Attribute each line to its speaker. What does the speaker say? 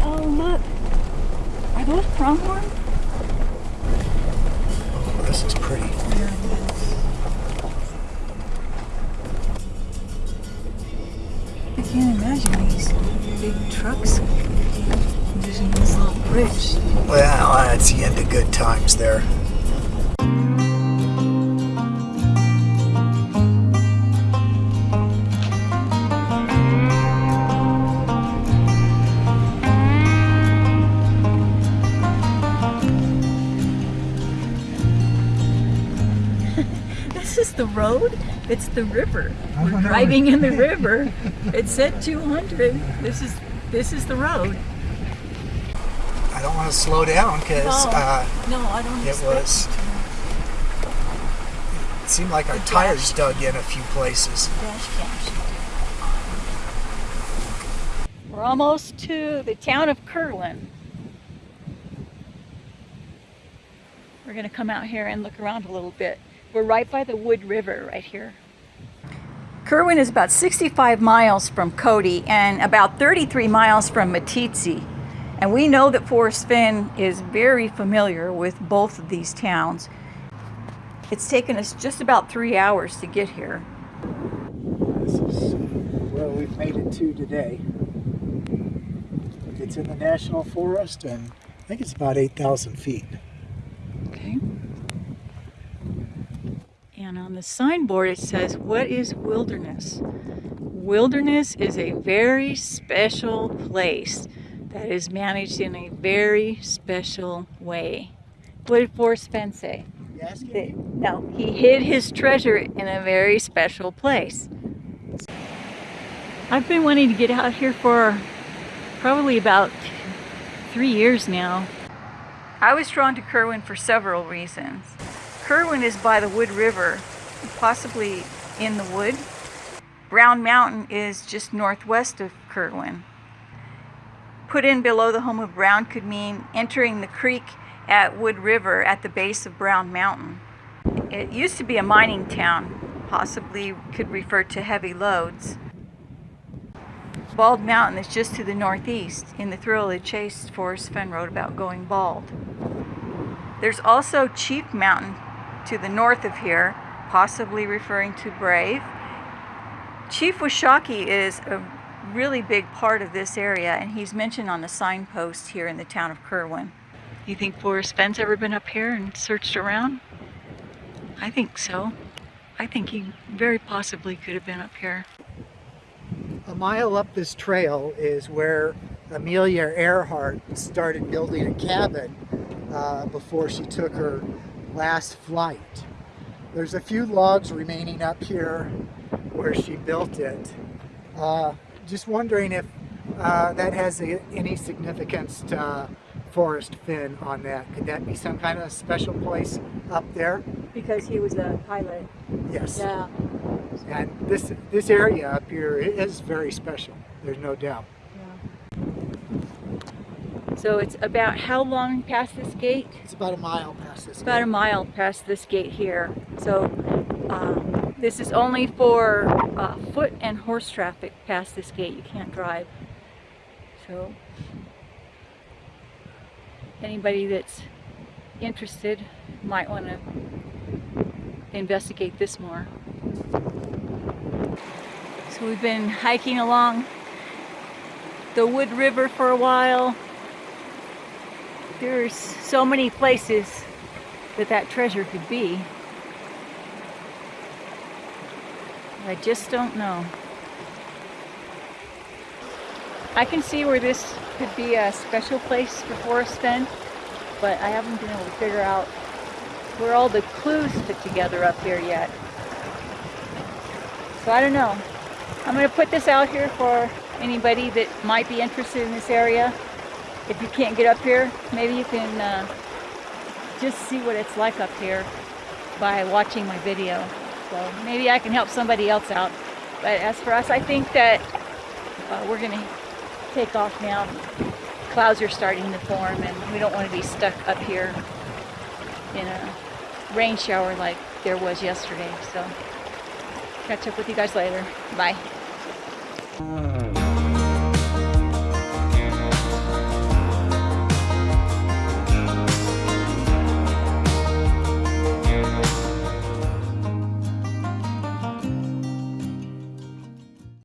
Speaker 1: Oh, look. Are those pronghorn?
Speaker 2: Oh, this is pretty.
Speaker 1: I can't imagine these big trucks using this little bridge.
Speaker 2: Well, that's the end of good times there.
Speaker 1: The road. It's the river. We're driving in the river. It said 200. This is this is the road.
Speaker 2: I don't want to slow down because
Speaker 1: Oh.
Speaker 2: uh,
Speaker 1: No, I don't
Speaker 2: it was- it seemed like our tires dug in a few places.
Speaker 1: We're almost to the town of Kerwin. We're gonna come out here and look around a little bit. We're right by the Wood River right here. Kerwin is about 65 miles from Cody and about 33 miles from Meeteetse. And we know that Forrest Fenn is very familiar with both of these towns. It's taken us just about three hours to get here.
Speaker 2: This is where we've made it to today. It's in the National Forest and I think it's about 8,000 feet.
Speaker 1: Okay. And on the signboard it says, What is wilderness? Wilderness is a very special place that is managed in a very special way. What did Forrest Fenn say? That- no, he hid his treasure in a very special place. I've been wanting to get out here for probably about three years now. I was drawn to Kerwin for several reasons. Kerwin is by the Wood River, possibly in the wood. Brown Mountain is just northwest of Kerwin. Put in below the home of Brown could mean entering the creek at Wood River at the base of Brown Mountain. It used to be a mining town, possibly could refer to heavy loads. Bald Mountain is just to the northeast. In the thrill of the chase, Forrest Fenn wrote about going bald. There's also Chief Mountain to the north of here, possibly referring to Brave. Chief Washakie is a really big part of this area, and he's mentioned on the signpost here in the town of Kerwin. You think Forrest Fenn's ever been up here and searched around? I think so. I think he very possibly could have been up here.
Speaker 2: A mile up this trail is where Amelia Earhart started building a cabin uh, before she took her last flight. There's a few logs remaining up here where she built it. Uh, just wondering if uh, that has a, any significance to uh, Forrest Fenn on that. Could that be some kind of special place up there?
Speaker 1: Because he was a pilot.
Speaker 2: Yes.
Speaker 1: Yeah.
Speaker 2: And this this area up here is very special. There's no doubt.
Speaker 1: So it's about how long past this gate?
Speaker 2: It's about a mile past this.
Speaker 1: About a
Speaker 2: gate.
Speaker 1: mile past this gate here. So um, this is only for uh, foot and horse traffic past this gate. You can't drive. So anybody that's interested might want to investigate this more. So we've been hiking along the Wood River for a while. There's so many places that that treasure could be. I just don't know. I can see where this could be a special place for Forrest Fenn, but I haven't been able to figure out where all the clues fit together up here yet. So I don't know. I'm going to put this out here for anybody that might be interested in this area. If you can't get up here, maybe you can uh, just see what it's like up here by watching my video. So maybe I can help somebody else out. But as for us, I think that uh, we're going to take off now. Clouds are starting to form and we don't want to be stuck up here in a rain shower like there was yesterday. So catch up with you guys later. Bye.